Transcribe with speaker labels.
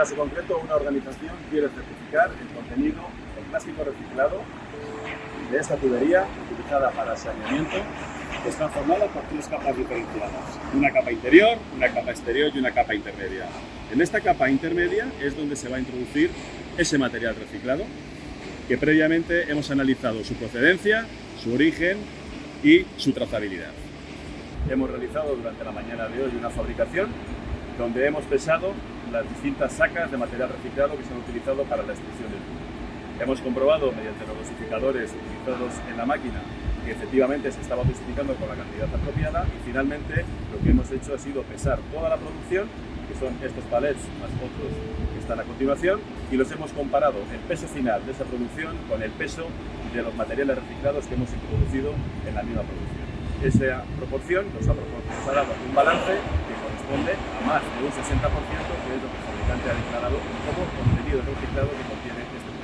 Speaker 1: caso concreto, una organización quiere certificar el contenido del plástico reciclado de esta tubería utilizada para saneamiento que está formada por tres capas diferenciadas. Una capa interior, una capa exterior y una capa intermedia. En esta capa intermedia es donde se va a introducir ese material reciclado que previamente hemos analizado su procedencia, su origen y su trazabilidad. Hemos realizado durante la mañana de hoy una fabricación donde hemos pesado las distintas sacas de material reciclado que se han utilizado para la extrusión del tubo. Hemos comprobado mediante los dosificadores utilizados en la máquina que efectivamente se estaba dosificando con la cantidad apropiada y finalmente lo que hemos hecho ha sido pesar toda la producción, que son estos palets más otros que están a continuación, y los hemos comparado el peso final de esa producción con el peso de los materiales reciclados que hemos introducido en la misma producción. Esa proporción nos ha, nos ha dado un balance corresponde a más de un 60%, que es lo que el fabricante ha declarado como contenido reciclado que contiene este producto.